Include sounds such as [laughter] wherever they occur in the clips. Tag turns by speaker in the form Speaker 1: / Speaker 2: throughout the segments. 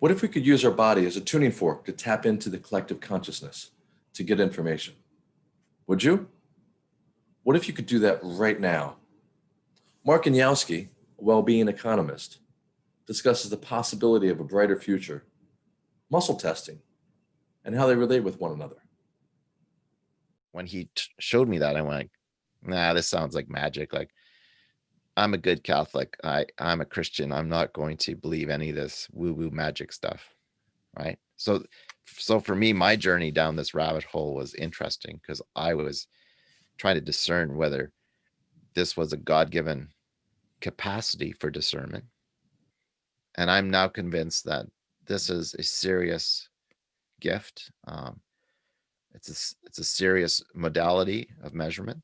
Speaker 1: What if we could use our body as a tuning fork to tap into the collective consciousness to get information? Would you? What if you could do that right now? Mark Anielski, a well-being economist, discusses the possibility of a brighter future, muscle testing, and how they relate with one another.
Speaker 2: When he showed me that, I went, nah, this sounds like magic. Like I'm a good Catholic. I, I'm a Christian. I'm not going to believe any of this woo woo magic stuff. Right. So, so for me, my journey down this rabbit hole was interesting because I was trying to discern whether this was a God given capacity for discernment. And I'm now convinced that this is a serious gift. Um, it's a, it's a serious modality of measurement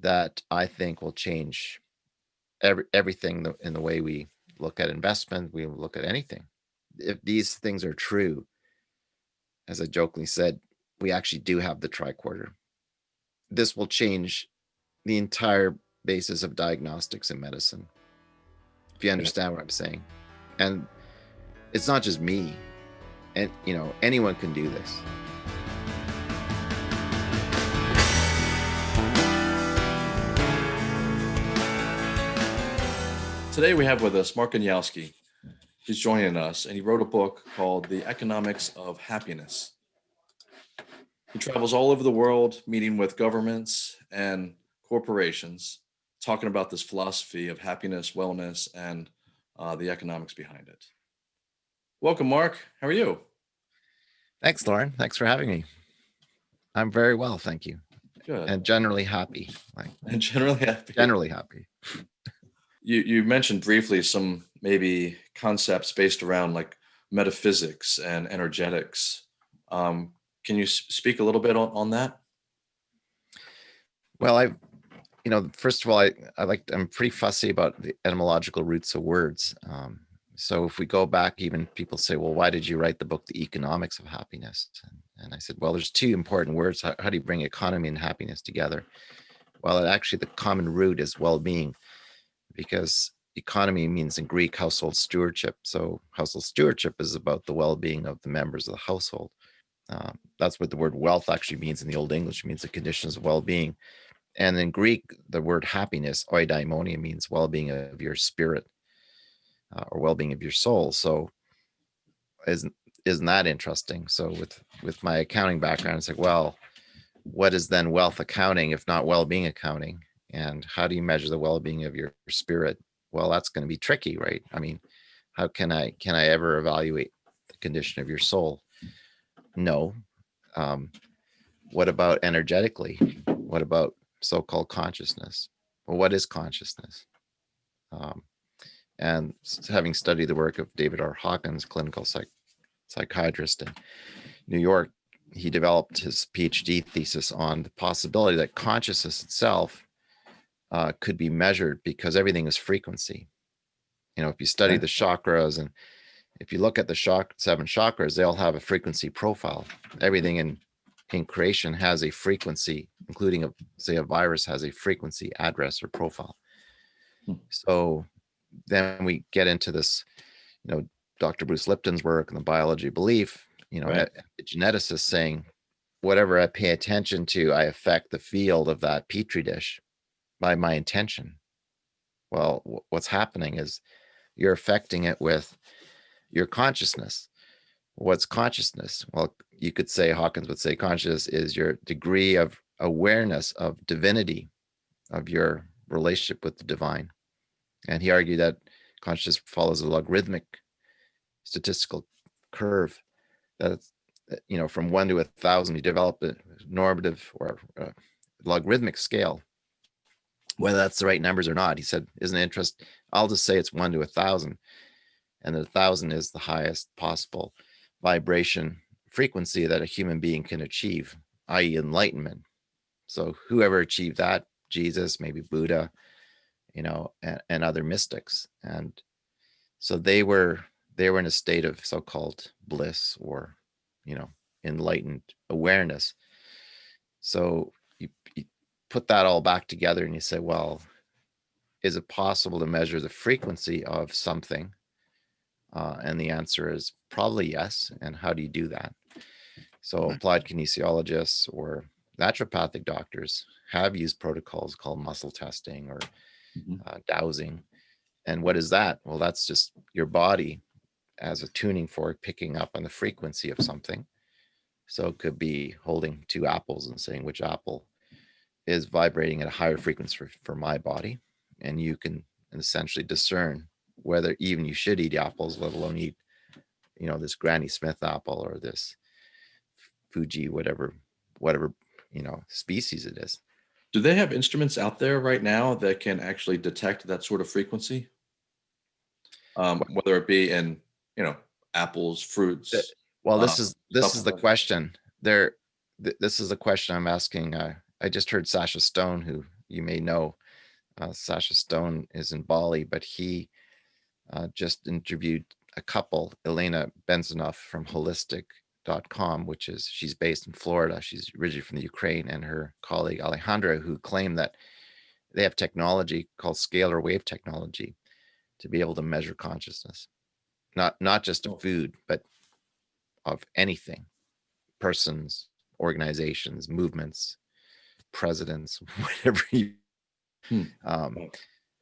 Speaker 2: that I think will change every everything in the way we look at investment, we look at anything. If these things are true, as I jokingly said, we actually do have the tricorder. This will change the entire basis of diagnostics in medicine. If you understand what I'm saying. And it's not just me. And you know, anyone can do this.
Speaker 1: Today we have with us Mark Anielski. He's joining us and he wrote a book called The Economics of Happiness. He travels all over the world meeting with governments and corporations, talking about this philosophy of happiness, wellness, and uh, the economics behind it. Welcome, Mark. How are you?
Speaker 2: Thanks, Lauren. Thanks for having me. I'm very well, thank you.
Speaker 1: Good.
Speaker 2: And generally happy. Like, [laughs]
Speaker 1: and generally happy.
Speaker 2: Generally happy.
Speaker 1: You, you mentioned briefly some maybe concepts based around like metaphysics and energetics. Um, can you speak a little bit on, on that?
Speaker 2: Well, I, you know, first of all, I, I like, I'm pretty fussy about the etymological roots of words. Um, so if we go back, even people say, well, why did you write the book, The Economics of Happiness? And, and I said, well, there's two important words. How, how do you bring economy and happiness together? Well, actually the common root is well-being because economy means in Greek household stewardship. So household stewardship is about the well-being of the members of the household. Um, that's what the word wealth actually means in the Old English, it means the conditions of well-being. And in Greek, the word happiness, eudaimonia, means well-being of your spirit uh, or well-being of your soul. So isn't, isn't that interesting? So with, with my accounting background, it's like, well, what is then wealth accounting if not well-being accounting? And how do you measure the well-being of your spirit? Well that's going to be tricky right? I mean how can i can i ever evaluate the condition of your soul? No. Um, what about energetically? What about so-called consciousness? Well what is consciousness? Um, and having studied the work of david r. Hawkins clinical psych psychiatrist in new york he developed his phd thesis on the possibility that consciousness itself uh, could be measured because everything is frequency. You know, if you study the chakras and if you look at the shock seven chakras, they all have a frequency profile. Everything in in creation has a frequency, including a say a virus has a frequency address or profile. Hmm. So then we get into this, you know, Dr. Bruce Lipton's work and the biology of belief, you know, right. a, a geneticist saying, whatever I pay attention to, I affect the field of that petri dish by my intention. Well, what's happening is you're affecting it with your consciousness. What's consciousness? Well, you could say, Hawkins would say consciousness is your degree of awareness of divinity, of your relationship with the divine. And he argued that consciousness follows a logarithmic statistical curve that, eh, you know, from one to a thousand, you develop a normative or a logarithmic scale whether that's the right numbers or not. He said, isn't interest? I'll just say it's one to a thousand. And a thousand is the highest possible vibration frequency that a human being can achieve, i.e. enlightenment. So whoever achieved that, Jesus, maybe Buddha, you know, and, and other mystics. And so they were, they were in a state of so-called bliss or, you know, enlightened awareness. So you put that all back together and you say, well, is it possible to measure the frequency of something Uh, and the answer is probably yes. And how do you do that? So
Speaker 1: Mhm.
Speaker 2: applied kinesiologists or naturopathic doctors have used protocols called muscle testing or
Speaker 1: Mhm.
Speaker 2: uh, dowsing. And what is that? Well, that's just your body as a tuning fork picking up on the frequency of something. So it could be holding two apples and saying which apple is vibrating at a higher frequency for, for my body. And you can essentially discern whether even you should eat apples, let alone eat, you know, this Granny Smith apple or this Fuji, whatever, whatever, you know, species it is.
Speaker 1: Do they have instruments out there right now that can actually detect that sort of frequency? Um, whether it be in, you know, apples, fruits.
Speaker 2: Well, this
Speaker 1: uh,
Speaker 2: is, this is the question there. th- This is the question I'm asking. Uh, I just heard Sacha Stone, who you may know. Uh, Sacha Stone is in Bali, but he uh, just interviewed a couple, Elena Benzinoff from holistic.com, which is she's based in Florida. She's originally from the Ukraine, and her colleague Alejandra, who claim that they have technology called scalar wave technology to be able to measure consciousness, not not just
Speaker 1: Oh.
Speaker 2: of food, but of anything, persons, organizations, movements, presidents, [laughs] whatever you.
Speaker 1: Hmm.
Speaker 2: Um,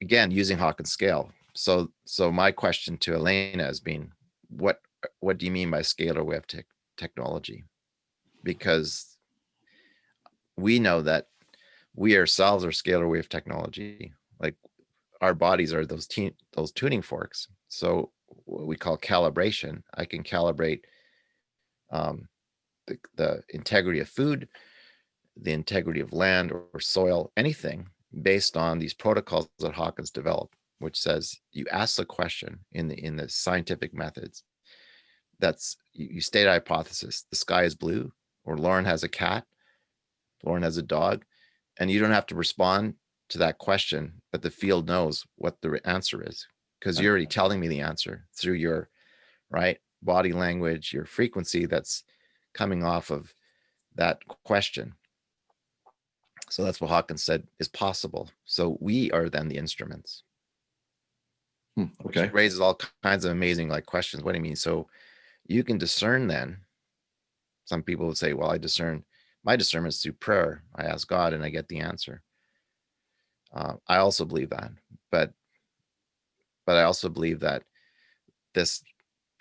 Speaker 2: again, using Hawkins scale. So, so my question to Elena has been, what what do you mean by scalar wave tech technology? Because we know that we ourselves are scalar wave technology. Like our bodies are those those tuning forks. So what we call calibration. I can calibrate um, the, the integrity of food, the integrity of land or, soil, anything based on these protocols that Hawkins developed, which says you ask the question in the in the scientific methods. That's you, you state a hypothesis. The sky is blue, or Lauren has a cat, Lauren has a dog, and you don't have to respond to that question, but the field knows what the answer is because you're already telling me the answer through your right body language, your frequency that's coming off of that question. So that's what Hawkins said is possible. So we are then the instruments,
Speaker 1: Hmm,
Speaker 2: which
Speaker 1: Okay,
Speaker 2: raises all kinds of amazing like questions. What do you mean? So you can discern then. Some people would say, well, I discern my discernment is through prayer. I ask God and I get the answer. Uh, I also believe that, but but I also believe that this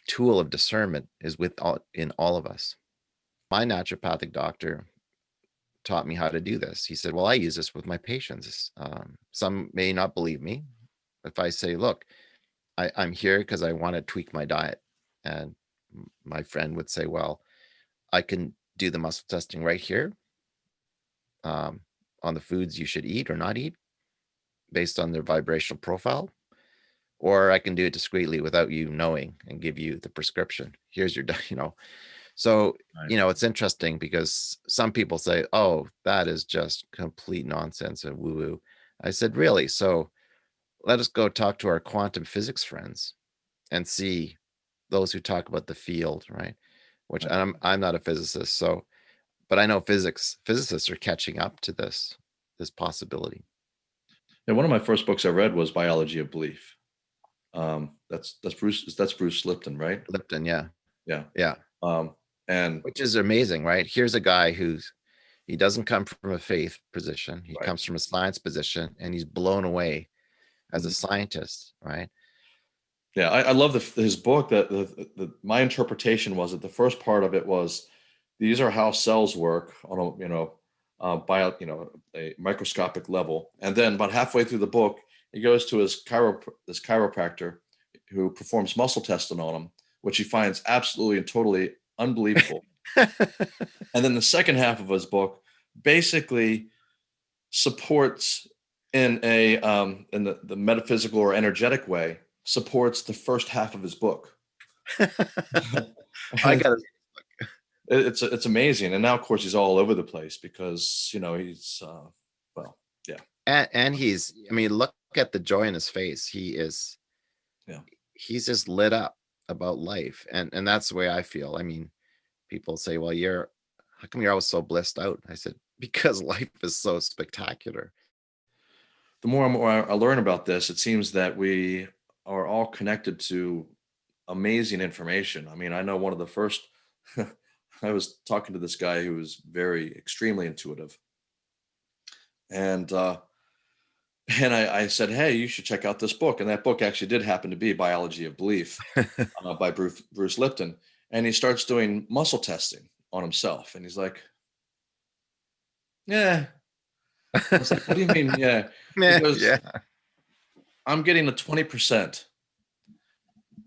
Speaker 2: tool of discernment is with all in all of us. My naturopathic doctor taught me how to do this. He said, "Well, I use this with my patients. Um, some may not believe me. If I say, look, I, I'm here because I want to tweak my diet,' and my friend would say, well, I can do the muscle testing right here um, on the foods you should eat or not eat based on their vibrational profile or I can do it discreetly without you knowing and give you the prescription. Here's your, [laughs] you know. So,
Speaker 1: Right.
Speaker 2: you know, it's interesting because some people say, oh, that is just complete nonsense and woo woo. I said, really? So let us go talk to our quantum physics friends and see those who talk about the field, right? Which
Speaker 1: Right.
Speaker 2: I'm, I'm not a physicist. So, but I know physics, physicists are catching up to this, this possibility.
Speaker 1: and one of my first books I read was Biology of Belief. Um, that's that's Bruce that's Bruce Lipton, right?
Speaker 2: Lipton, yeah.
Speaker 1: Yeah.
Speaker 2: Yeah.
Speaker 1: Um, and
Speaker 2: which is amazing, right? Here's a guy who's he doesn't come from a faith position. He
Speaker 1: Right.
Speaker 2: comes from a science position and he's blown away as a
Speaker 1: Mhm.
Speaker 2: scientist, right?
Speaker 1: Yeah, I, I love the, his book. That the, the, the my interpretation was that the first part of it was these are how cells work on a you know uh, bio you know a microscopic level, and then about halfway through the book, he goes to his chiro this chiropractor who performs muscle testing on him, which he finds absolutely and totally unbelievable. [laughs] and then the second half of his book basically supports in a um, in the, the metaphysical or energetic way supports the first half of his book. [laughs]
Speaker 2: I got [laughs]
Speaker 1: It- it's it's amazing, and now of course he's all over the place because you know he's uh, well
Speaker 2: and, and he's I mean, look at the joy in his face. He is
Speaker 1: Yeah.
Speaker 2: he's just lit up about life. And and that's the way I feel. I mean, people say, Well, you're how come you're always so blissed out? I said, [laughs] Because life is so spectacular.
Speaker 1: the more and more I learn about this, it seems that we are all connected to amazing information. I mean, I know one of the first, [laughs] I was talking to this guy who was very extremely intuitive. And uh, and I, I said, hey, you should check out this book. And that book actually did happen to be Biology of Belief [laughs] uh, by Bruce, Bruce Lipton. And he starts doing muscle testing on himself. And he's like, yeah. I was like, what do you mean? Yeah. [laughs] Goes-
Speaker 2: yeah.
Speaker 1: I'm getting a 20%.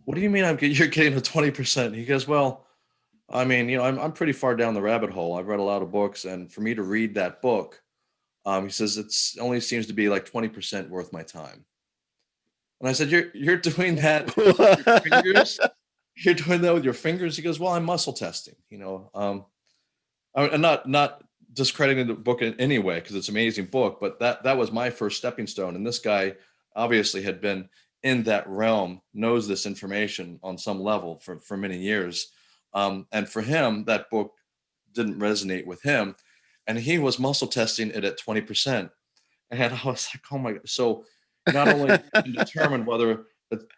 Speaker 1: What do you mean I'm get- you're getting a 20%? He goes, well, I mean, you know, I'm, I'm pretty far down the rabbit hole. I've read a lot of books and for me to read that book, um, he says it's only seems to be like 20% worth my time. And I said, you're, you're doing that with your fingers? [laughs] You're doing that with your fingers? He goes, well, I'm muscle testing, you know, um, I'm not, not discrediting the book in any way because it's an amazing book, but that, that was my first stepping stone. And this guy obviously had been in that realm, knows this information on some level for, for many years. Um, and for him, that book didn't resonate with him. And he was muscle testing it at 20%. And I was like, oh my, God. so not only can [laughs] determine whether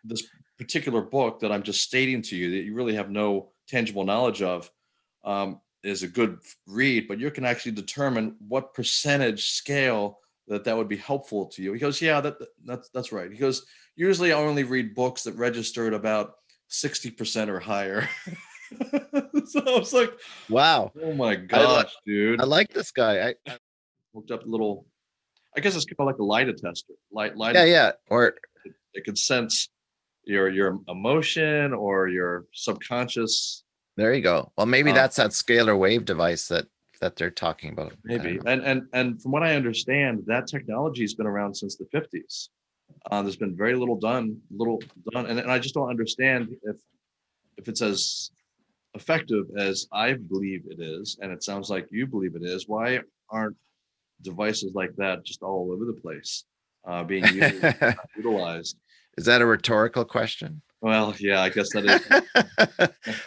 Speaker 1: this particular book that I'm just stating to you that you really have no tangible knowledge of um, is a good read, but you can actually determine what percentage scale that that would be helpful to you. He goes, yeah, that that's that's right. He goes, usually I only read books that registered about 60% or higher. [laughs] [laughs] so I was like,
Speaker 2: Wow.
Speaker 1: oh my gosh, dude.
Speaker 2: I like this guy. I, I-
Speaker 1: looked up a little, I guess it's kind of like a lie detector. Light, light,
Speaker 2: yeah, yeah. Or
Speaker 1: it can sense your your emotion or your subconscious
Speaker 2: there you go. Well, maybe
Speaker 1: Um,
Speaker 2: that's that scalar wave device that, that they're talking about.
Speaker 1: Maybe and and and from what i understand that technology has been around since the 50s uh, there's been very little done little done and, and i just don't understand if if it's as effective as i believe it is and it sounds like you believe it is why aren't devices like that just all over the place uh, being [laughs] used, utilized?
Speaker 2: Is that a rhetorical question?
Speaker 1: well yeah i guess that is. [laughs]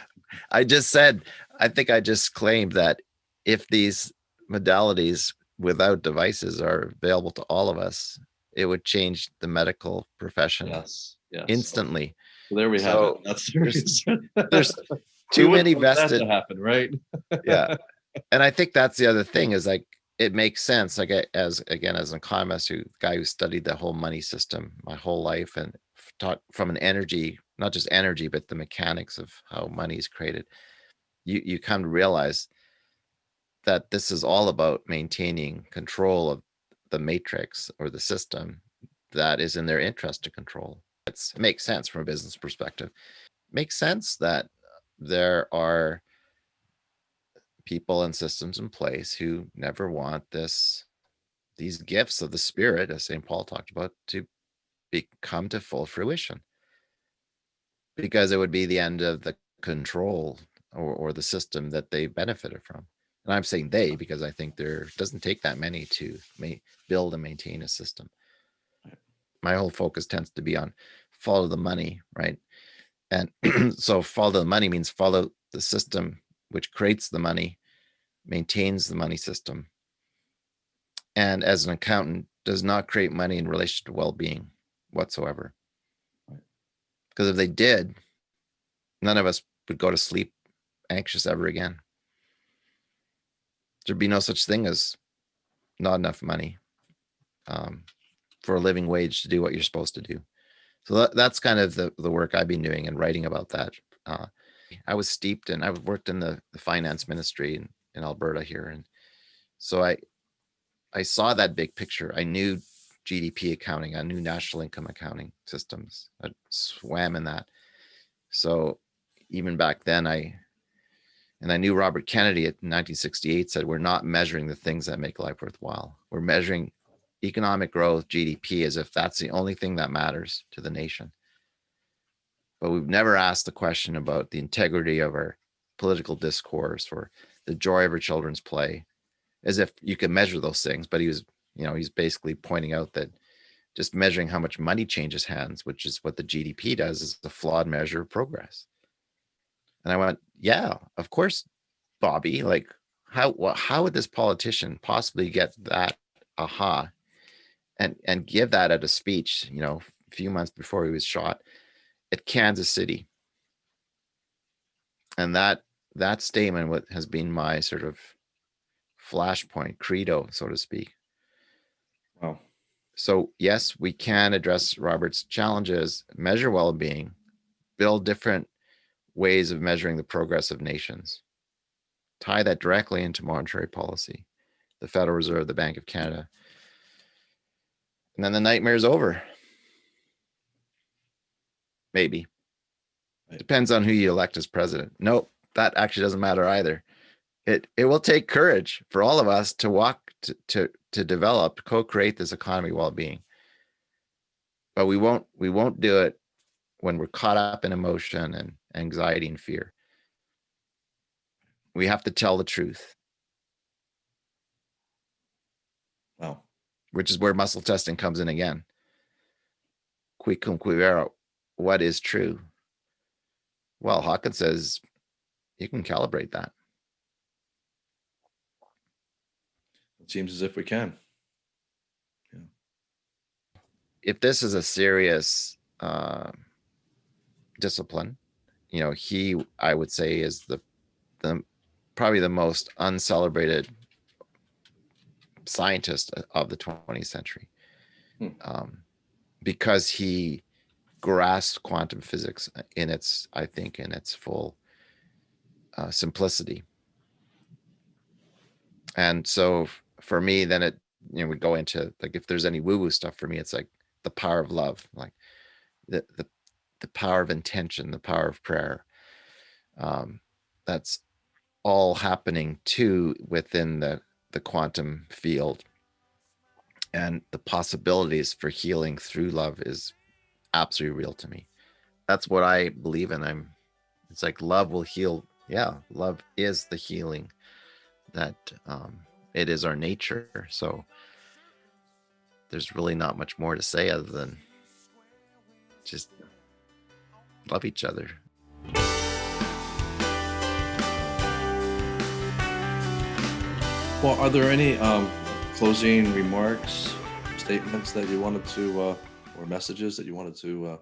Speaker 2: I just said, I think I just claimed that if these modalities without devices are available to all of us, it would change the medical profession
Speaker 1: yes yes.
Speaker 2: instantly.
Speaker 1: so there we have
Speaker 2: So,
Speaker 1: it that's the
Speaker 2: there's- [laughs] there's Too many vested
Speaker 1: to happen right?
Speaker 2: Yeah. [laughs] And i think that's the other thing is like it makes sense like as again as an economist who guy who studied the whole money system my whole life and taught from an energy not just energy but the mechanics of how money is created you you come to realize that this is all about maintaining control of the matrix or the system that is in their interest to control. It's, it makes sense from a business perspective. Makes sense that there are people and systems in place who never want this these gifts of the spirit as st paul talked about to become to full fruition. Because it would be the end of the control or, or the system that they benefited from. And i'm saying they because i think there doesn't take that many to ma- build and maintain a system. My whole focus tends to be on follow the money right and [clears throat] so follow the money means follow the system which creates the money, maintains the money system, and as an accountant does not create money in relation to well-being whatsoever. Because if they did, none of us would go to sleep anxious ever again. There'd be no such thing as not enough money um, for a living wage to do what you're supposed to do. So that, that's kind of the, the work I've been doing and writing about that. Uh, I was steeped in, I worked in the, the finance ministry in, in Alberta here. And so I, I saw that big picture. I knew GDP accounting, I knew national income accounting systems. I swam in that. So even back then I, and I knew Robert Kennedy at 1968 said, we're not measuring the things that make life worthwhile. We're measuring economic growth, GDP, as if that's the only thing that matters to the nation. But we've never asked the question about the integrity of our political discourse or the joy of our children's play as if you can measure those things but he was you know he's basically pointing out that just measuring how much money changes hands which is what the gdp does is a flawed measure of progress. And i went yeah of course bobby like how how would this politician possibly get that aha and and give that at a speech you know a few months before he was shot at Kansas City. And that, that statement what has been my sort of flashpoint credo, so to speak.
Speaker 1: Wow.
Speaker 2: So yes, we can address Robert's challenges, measure well-being, build different ways of measuring the progress of nations, tie that directly into monetary policy, the Federal Reserve, the Bank of Canada. And then the nightmare's over. Maybe.
Speaker 1: Right.
Speaker 2: Depends on who you elect as president. Nope, that actually doesn't matter either. It it will take courage for all of us to walk to to, to develop, co-create this economy well-being. But we won't we won't do it when we're caught up in emotion and anxiety and fear. We have to tell the truth,
Speaker 1: Wow.
Speaker 2: Which is where muscle testing comes in again. Qui cum qui vera, what is true? Well, Hawkins says you can calibrate that.
Speaker 1: It seems as if we can. Yeah.
Speaker 2: If this is a serious uh, discipline, you know, he I would say is the the probably the most uncelebrated scientist of the 20th century,
Speaker 1: Hmm.
Speaker 2: um, because he grasped quantum physics in its I think in its full uh, simplicity. And so for me, then it you know we go into like if there's any woo woo stuff for me, it's like the power of love, like the the the power of intention, the power of prayer. Um, that's all happening too within the the quantum field, and the possibilities for healing through love is absolutely real to me. That's what I believe in. I'm. It's like love will heal. Yeah, love is the healing. That um, it is our nature. So there's really not much more to say other than just love each other.
Speaker 1: Well, are there any um, closing remarks, statements that you wanted to, uh, or messages that you wanted to, uh,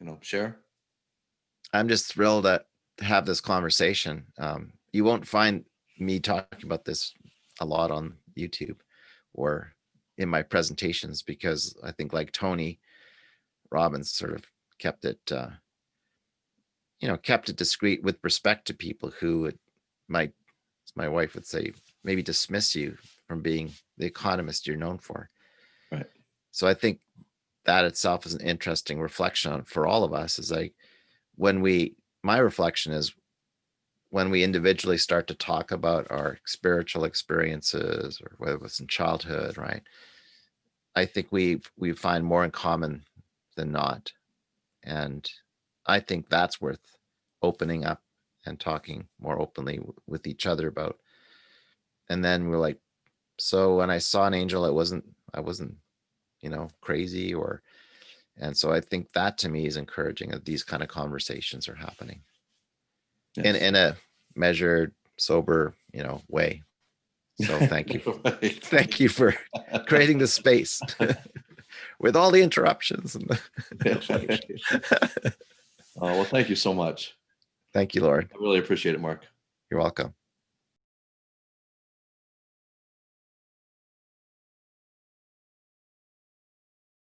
Speaker 1: you know, share?
Speaker 2: I'm just thrilled to have this conversation. Um, you won't find me talking about this a lot on YouTube or in my presentations because I think like Tony Robbins sort of kept it, uh, you know, kept it discreet with respect to people who would, might, as my wife would say, maybe dismiss you from being the economist you're known for.
Speaker 1: Right.
Speaker 2: So I think that itself is an interesting reflection on for all of us is like when we my reflection is when we individually start to talk about our spiritual experiences or whether it was in childhood right i think we we find more in common than not and i think that's worth opening up and talking more openly with each other about and then we're like so when i saw an angel it wasn't i wasn't you know crazy or and so i think that to me is encouraging that these kind of conversations are happening in
Speaker 1: Yes.
Speaker 2: in a measured sober you know way so thank you [laughs]
Speaker 1: Right.
Speaker 2: thank you for [laughs] creating the space [laughs] with all the interruptions and the-
Speaker 1: Uh, well, thank you so much.
Speaker 2: thank you lord
Speaker 1: I really appreciate it, Mark.
Speaker 2: you're welcome